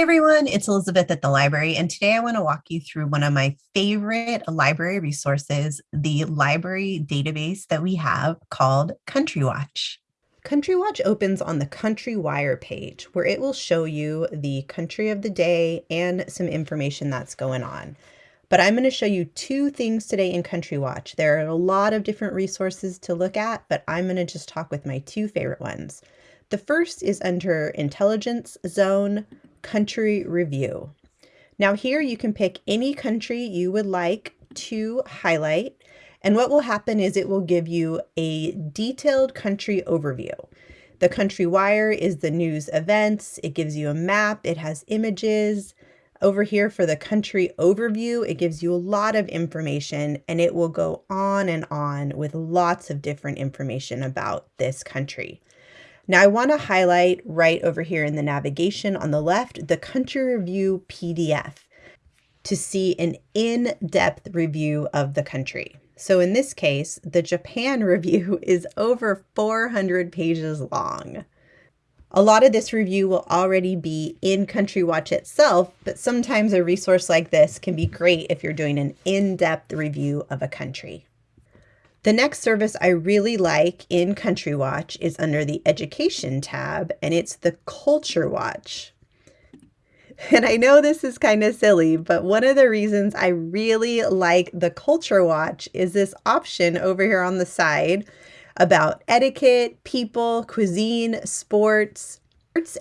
Everyone, it's Elizabeth at the library, and today I want to walk you through one of my favorite library resources, the library database that we have called Country Watch. Country Watch opens on the Country Wire page, where it will show you the country of the day and some information that's going on. But I'm going to show you two things today in Country Watch. There are a lot of different resources to look at, but I'm going to just talk with my two favorite ones. The first is under Intelligence Zone country review. Now here you can pick any country you would like to highlight. And what will happen is it will give you a detailed country overview. The country wire is the news events. It gives you a map. It has images. Over here for the country overview, it gives you a lot of information and it will go on and on with lots of different information about this country. Now I want to highlight right over here in the navigation on the left, the country review PDF to see an in-depth review of the country. So in this case, the Japan review is over 400 pages long. A lot of this review will already be in Country Watch itself, but sometimes a resource like this can be great if you're doing an in-depth review of a country. The next service I really like in Country Watch is under the Education tab, and it's the Culture Watch. And I know this is kind of silly, but one of the reasons I really like the Culture Watch is this option over here on the side about etiquette, people, cuisine, sports.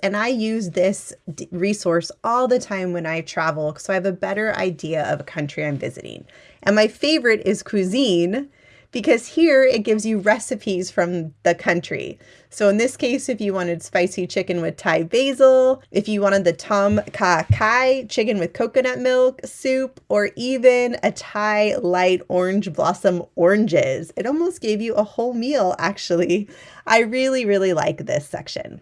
And I use this resource all the time when I travel so I have a better idea of a country I'm visiting. And my favorite is cuisine because here it gives you recipes from the country. So in this case, if you wanted spicy chicken with Thai basil, if you wanted the tom kha kai chicken with coconut milk soup, or even a Thai light orange blossom oranges, it almost gave you a whole meal actually. I really, really like this section.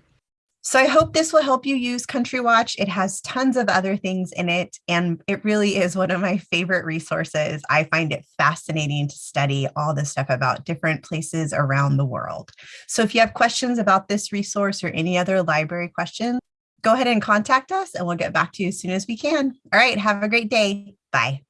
So I hope this will help you use Country Watch. It has tons of other things in it, and it really is one of my favorite resources. I find it fascinating to study all the stuff about different places around the world. So if you have questions about this resource or any other library questions, go ahead and contact us and we'll get back to you as soon as we can. All right, have a great day. Bye.